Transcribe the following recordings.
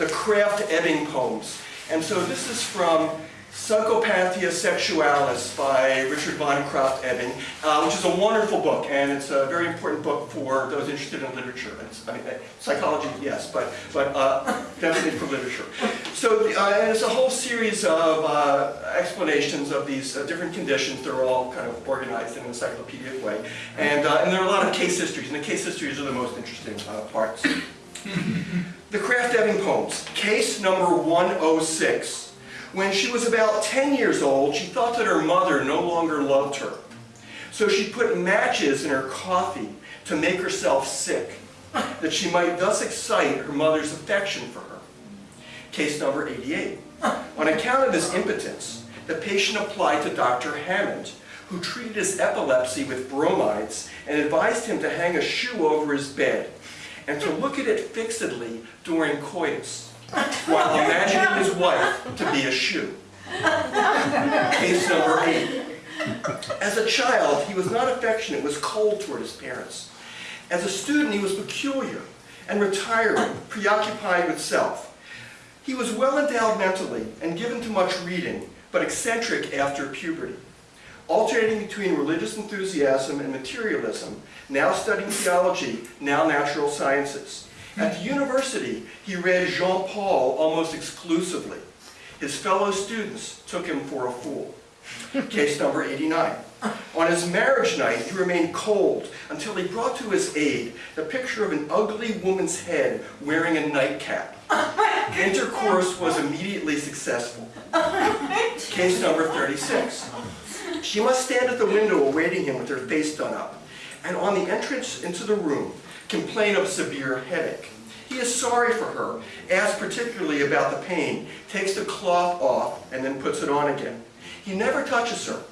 the Krafft-Ebing poems. And so this is from Psychopathia Sexualis by Richard von Krafft-Ebing, uh, which is a wonderful book, and it's a very important book for those interested in literature. I mean, psychology, yes, but, but uh, definitely for literature. So uh, a whole series of uh, explanations of these uh, different conditions. They're all kind of organized in an encyclopedic way. And, uh, and there are a lot of case histories, and the case histories are the most interesting parts. the Krafft-Ebing poems, case number 106. When she was about 10 years old, she thought that her mother no longer loved her. So she put matches in her coffee to make herself sick, that she might thus excite her mother's affection for her. Case number 88. On account of his impotence, the patient applied to Dr. Hammond, who treated his epilepsy with bromides and advised him to hang a shoe over his bed and to look at it fixedly during coitus while imagining his wife to be a shoe. Case number eight. As a child, he was not affectionate, was cold toward his parents. As a student, he was peculiar and retiring, preoccupied with self. He was well endowed mentally and given to much reading, but eccentric after puberty. Alternating between religious enthusiasm and materialism, now studying theology, now natural sciences. At the university, he read Jean-Paul almost exclusively. His fellow students took him for a fool. Case number 89. On his marriage night, he remained cold until he brought to his aid the picture of an ugly woman's head wearing a nightcap. Intercourse was immediately successful. Case number 36. She must stand at the window awaiting him with her face done up, and on the entrance into the room, complain of severe headache. He is sorry for her, asks particularly about the pain, takes the cloth off, and then puts it on again. He never touches her,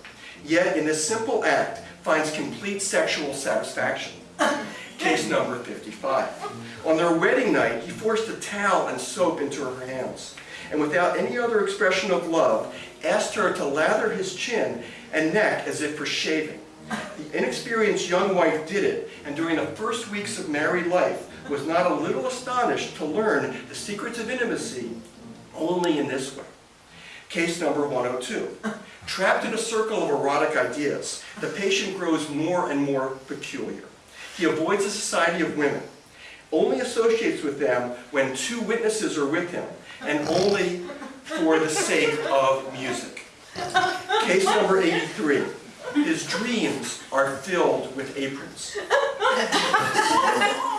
yet in this simple act finds complete sexual satisfaction. Case number 55. On their wedding night, he forced a towel and soap into her hands, and without any other expression of love, asked her to lather his chin and neck as if for shaving. The inexperienced young wife did it, and during the first weeks of married life, was not a little astonished to learn the secrets of intimacy only in this way. Case number 102. Trapped in a circle of erotic ideas, the patient grows more and more peculiar. He avoids the society of women, only associates with them when two witnesses are with him, and only for the sake of music. Case number 83. His dreams are filled with aprons.